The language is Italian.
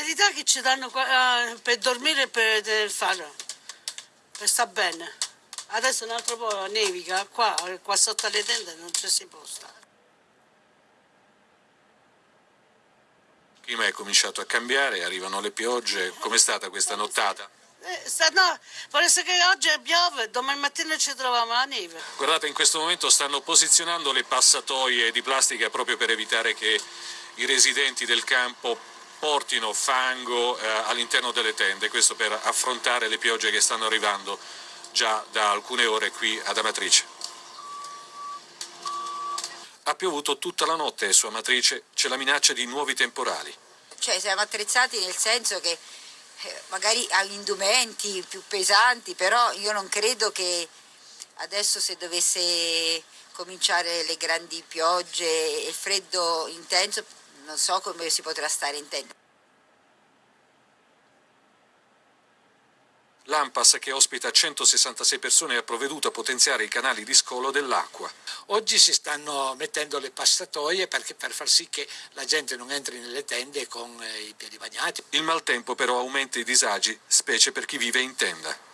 verità è che ci danno eh, per dormire e per tener fare, per sta bene. Adesso un altro po' nevica, qua, qua sotto le tende non ci si può stare. Il clima è cominciato a cambiare, arrivano le piogge. Com'è stata questa nottata? Eh, sta- no, parece che oggi piove, domani mattina ci troviamo la neve. Guardate, in questo momento stanno posizionando le passatoie di plastica proprio per evitare che i residenti del campo portino fango eh, all'interno delle tende, questo per affrontare le piogge che stanno arrivando già da alcune ore qui ad Amatrice. Ha piovuto tutta la notte su Amatrice c'è la minaccia di nuovi temporali. Cioè siamo attrezzati nel senso che eh, magari ha indumenti più pesanti, però io non credo che adesso se dovesse cominciare le grandi piogge e il freddo intenso, non so come si potrà stare in tenda. L'AMPAS, che ospita 166 persone, ha provveduto a potenziare i canali di scolo dell'acqua. Oggi si stanno mettendo le passatoie perché- per far sì che la gente non entri nelle tende con eh, i piedi bagnati. Il maltempo però aumenta i disagi, specie per chi vive in tenda.